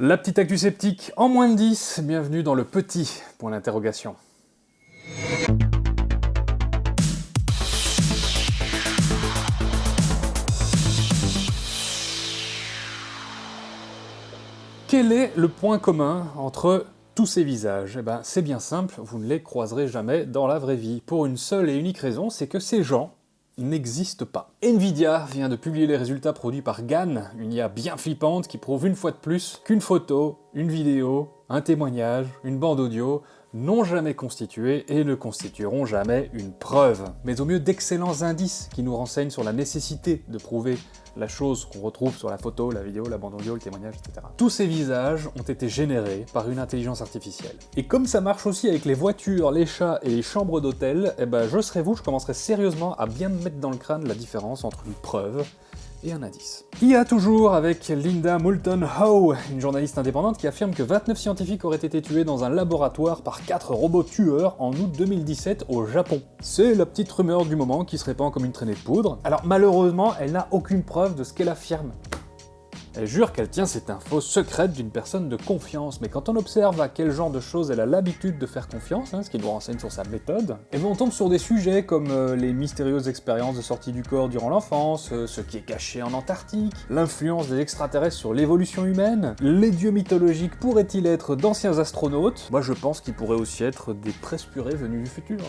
La petite actu sceptique en moins de 10, bienvenue dans le petit point d'interrogation. Quel est le point commun entre tous ces visages? Eh ben c'est bien simple, vous ne les croiserez jamais dans la vraie vie. Pour une seule et unique raison, c'est que ces gens n'existe pas. Nvidia vient de publier les résultats produits par GAN, une IA bien flippante qui prouve une fois de plus qu'une photo, une vidéo, un témoignage, une bande audio n'ont jamais constitué et ne constitueront jamais une preuve, mais au mieux d'excellents indices qui nous renseignent sur la nécessité de prouver la chose qu'on retrouve sur la photo, la vidéo, la bande audio, le témoignage, etc. Tous ces visages ont été générés par une intelligence artificielle. Et comme ça marche aussi avec les voitures, les chats et les chambres d'hôtel, eh ben je serais vous, je commencerai sérieusement à bien me mettre dans le crâne la différence entre une preuve et un indice. A toujours avec Linda Moulton Howe, une journaliste indépendante qui affirme que 29 scientifiques auraient été tués dans un laboratoire par 4 robots tueurs en août 2017 au Japon. C'est la petite rumeur du moment qui se répand comme une traînée de poudre. Alors malheureusement, elle n'a aucune preuve de ce qu'elle affirme. Elle jure qu'elle tient cette info secrète d'une personne de confiance, mais quand on observe à quel genre de choses elle a l'habitude de faire confiance, hein, ce qui nous renseigne sur sa méthode, et bien on tombe sur des sujets comme euh, les mystérieuses expériences de sortie du corps durant l'enfance, euh, ce qui est caché en Antarctique, l'influence des extraterrestres sur l'évolution humaine, les dieux mythologiques pourraient-ils être d'anciens astronautes? Moi je pense qu'ils pourraient aussi être des presse-purées venus du futur.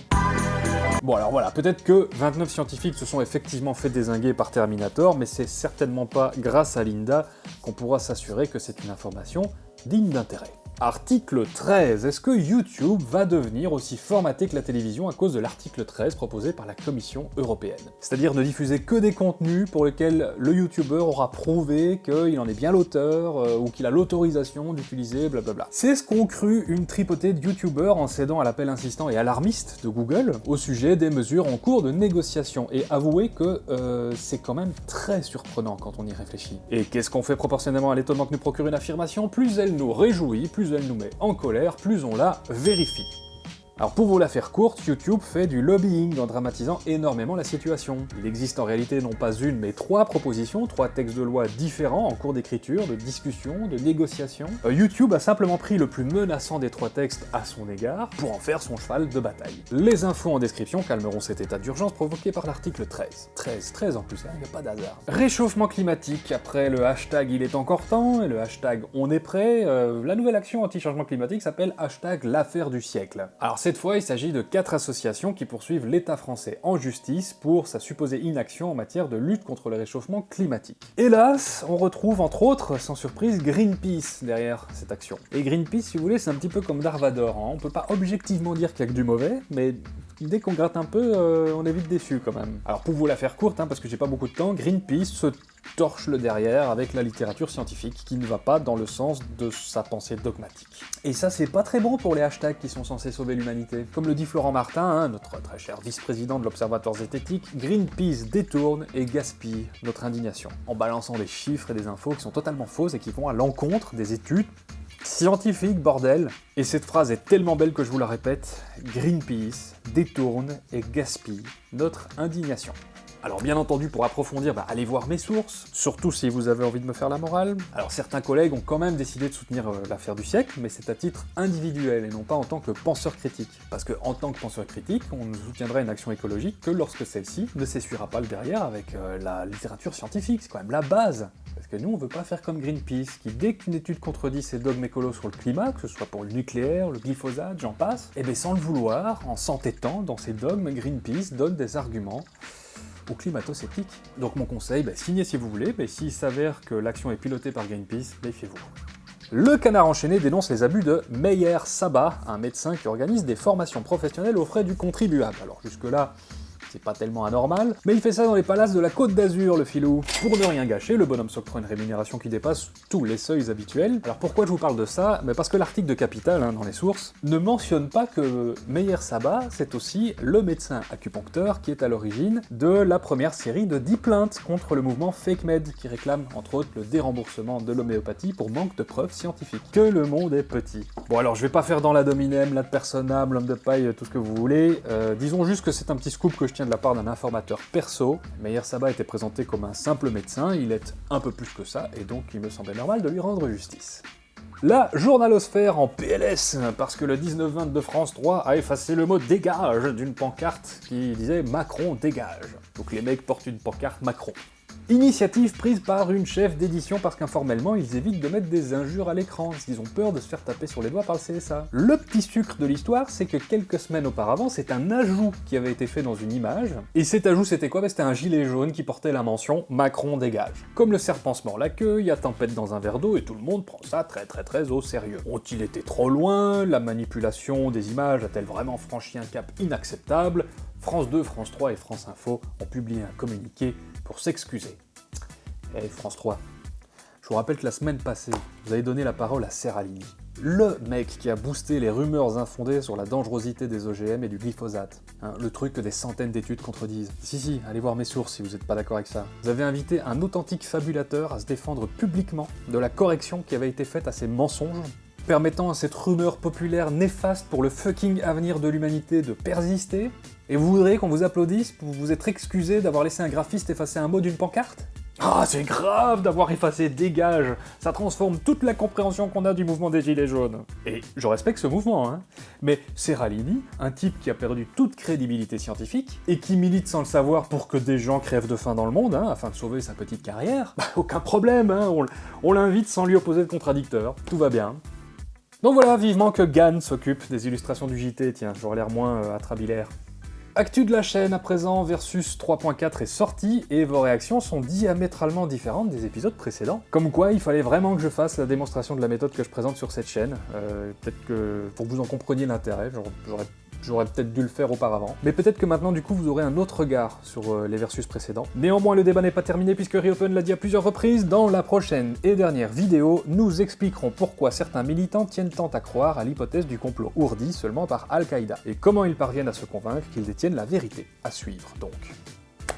Bon alors voilà, peut-être que 29 scientifiques se sont effectivement fait désinguer par Terminator, mais c'est certainement pas grâce à Linda qu'on pourra s'assurer que c'est une information digne d'intérêt. Article 13. Est-ce que YouTube va devenir aussi formaté que la télévision à cause de l'article 13 proposé par la Commission européenne? C'est-à-dire ne diffuser que des contenus pour lesquels le YouTuber aura prouvé qu'il en est bien l'auteur, euh, ou qu'il a l'autorisation d'utiliser, blablabla. C'est ce qu'ont cru une tripotée de YouTubers en cédant à l'appel insistant et alarmiste de Google au sujet des mesures en cours de négociation, et avouez que euh, c'est quand même très surprenant quand on y réfléchit. Et qu'est-ce qu'on fait proportionnellement à l'étonnement que nous procure une affirmation? Plus elle nous réjouit, plus elle nous met en colère, plus on la vérifie. Alors pour vous la faire courte, YouTube fait du lobbying en dramatisant énormément la situation. Il existe en réalité non pas une mais trois propositions, trois textes de loi différents en cours d'écriture, de discussion, de négociation. Euh, YouTube a simplement pris le plus menaçant des trois textes à son égard pour en faire son cheval de bataille. Les infos en description calmeront cet état d'urgence provoqué par l'article 13. 13, 13 en plus, il hein, n'y a pas d'hasard. Réchauffement climatique, après le hashtag il est encore temps et le hashtag on est prêt, euh, la nouvelle action anti-changement climatique s'appelle hashtag l'affaire du siècle. Alors cette fois, il s'agit de quatre associations qui poursuivent l'État français en justice pour sa supposée inaction en matière de lutte contre le réchauffement climatique. Hélas, on retrouve entre autres, sans surprise, Greenpeace derrière cette action. Et Greenpeace, si vous voulez, c'est un petit peu comme Darvador, hein. on peut pas objectivement dire qu'il y a que du mauvais, mais dès qu'on gratte un peu, euh, on est vite déçu quand même. Alors pour vous la faire courte, hein, parce que j'ai pas beaucoup de temps, Greenpeace se torche le derrière avec la littérature scientifique qui ne va pas dans le sens de sa pensée dogmatique. Et ça c'est pas très bon pour les hashtags qui sont censés sauver l'humanité. Comme le dit Florent Martin, hein, notre très cher vice-président de l'Observatoire zététique, Greenpeace détourne et gaspille notre indignation, en balançant des chiffres et des infos qui sont totalement fausses et qui vont à l'encontre des études Scientifique, bordel Et cette phrase est tellement belle que je vous la répète, Greenpeace détourne et gaspille notre indignation. Alors bien entendu, pour approfondir, bah, allez voir mes sources, surtout si vous avez envie de me faire la morale. Alors certains collègues ont quand même décidé de soutenir euh, l'affaire du siècle, mais c'est à titre individuel et non pas en tant que penseur critique. Parce que en tant que penseur critique, on ne soutiendra une action écologique que lorsque celle-ci ne s'essuiera pas le derrière avec euh, la littérature scientifique, c'est quand même la base parce que nous, on veut pas faire comme Greenpeace, qui dès qu'une étude contredit ses dogmes écolos sur le climat, que ce soit pour le nucléaire, le glyphosate, j'en passe, et eh bien sans le vouloir, en s'entêtant dans ses dogmes, Greenpeace donne des arguments ou climato-sceptique. Donc mon conseil, bah, signez si vous voulez, mais s'il s'avère que l'action est pilotée par Greenpeace, méfiez-vous. Le canard enchaîné dénonce les abus de Meyer Saba, un médecin qui organise des formations professionnelles aux frais du contribuable. Alors jusque-là, c'est pas tellement anormal, mais il fait ça dans les palaces de la Côte d'Azur, le filou. Pour ne rien gâcher, le bonhomme s'octroie une rémunération qui dépasse tous les seuils habituels. Alors pourquoi je vous parle de ça? Parce que l'article de Capital, hein, dans les sources, ne mentionne pas que Meyer Saba, c'est aussi le médecin acupuncteur qui est à l'origine de la première série de 10 plaintes contre le mouvement Fake Med, qui réclame entre autres le déremboursement de l'homéopathie pour manque de preuves scientifiques. Que le monde est petit. Bon alors je vais pas faire dans la dominem, la personnable, l'homme de paille, tout ce que vous voulez, euh, disons juste que c'est un petit scoop que je tiens de la part d'un informateur perso. Meyer Saba était présenté comme un simple médecin, il est un peu plus que ça, et donc il me semblait normal de lui rendre justice. La journalosphère en PLS, parce que le 19-20 de France 3 a effacé le mot « dégage » d'une pancarte qui disait « Macron dégage ». Donc les mecs portent une pancarte Macron. Initiative prise par une chef d'édition parce qu'informellement, ils évitent de mettre des injures à l'écran, parce qu'ils ont peur de se faire taper sur les doigts par le CSA. Le petit sucre de l'histoire, c'est que quelques semaines auparavant, c'est un ajout qui avait été fait dans une image, et cet ajout c'était quoi? Bah, C'était un gilet jaune qui portait la mention « Macron dégage ». Comme le serpent se mord la queue, il y a tempête dans un verre d'eau, et tout le monde prend ça très très très au sérieux. Ont-ils été trop loin? La manipulation des images a-t-elle vraiment franchi un cap inacceptable? France 2, France 3 et France Info ont publié un communiqué pour s'excuser. Eh France 3, je vous rappelle que la semaine passée, vous avez donné la parole à Serralini, le mec qui a boosté les rumeurs infondées sur la dangerosité des OGM et du glyphosate. Hein, le truc que des centaines d'études contredisent. Si si, allez voir mes sources si vous n'êtes pas d'accord avec ça. Vous avez invité un authentique fabulateur à se défendre publiquement de la correction qui avait été faite à ces mensonges permettant à cette rumeur populaire néfaste pour le fucking avenir de l'humanité de persister Et vous voudriez qu'on vous applaudisse pour vous être excusé d'avoir laissé un graphiste effacer un mot d'une pancarte? Ah, c'est grave d'avoir effacé Dégage Ça transforme toute la compréhension qu'on a du mouvement des Gilets jaunes. Et je respecte ce mouvement, hein. Mais Serralini, un type qui a perdu toute crédibilité scientifique, et qui milite sans le savoir pour que des gens crèvent de faim dans le monde, hein, afin de sauver sa petite carrière, bah, aucun problème, hein, on, l'invite sans lui opposer de contradicteur, tout va bien. Donc voilà, vivement que Gann s'occupe des illustrations du JT, tiens, j'aurais l'air moins euh. Actu de la chaîne à présent, Versus 3.4 est sorti, et vos réactions sont diamétralement différentes des épisodes précédents. Comme quoi, il fallait vraiment que je fasse la démonstration de la méthode que je présente sur cette chaîne. Euh, Peut-être que, pour que vous en compreniez l'intérêt, j'aurais J'aurais peut-être dû le faire auparavant. Mais peut-être que maintenant, du coup, vous aurez un autre regard sur euh, les versus précédents. Néanmoins, le débat n'est pas terminé puisque Reopen l'a dit à plusieurs reprises. Dans la prochaine et dernière vidéo, nous expliquerons pourquoi certains militants tiennent tant à croire à l'hypothèse du complot ourdi seulement par Al-Qaïda, et comment ils parviennent à se convaincre qu'ils détiennent la vérité. À suivre, donc.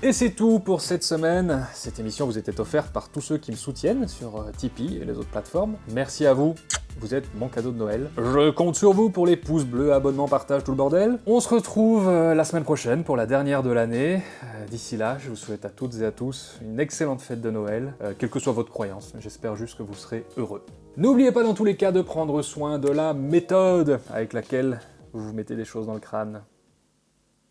Et c'est tout pour cette semaine. Cette émission vous était offerte par tous ceux qui me soutiennent sur euh, Tipeee et les autres plateformes. Merci à vous vous êtes mon cadeau de Noël. Je compte sur vous pour les pouces bleus, abonnements, partage, tout le bordel. On se retrouve euh, la semaine prochaine pour la dernière de l'année. Euh, d'ici là, je vous souhaite à toutes et à tous une excellente fête de Noël, euh, quelle que soit votre croyance. J'espère juste que vous serez heureux. N'oubliez pas dans tous les cas de prendre soin de la méthode avec laquelle vous vous mettez des choses dans le crâne.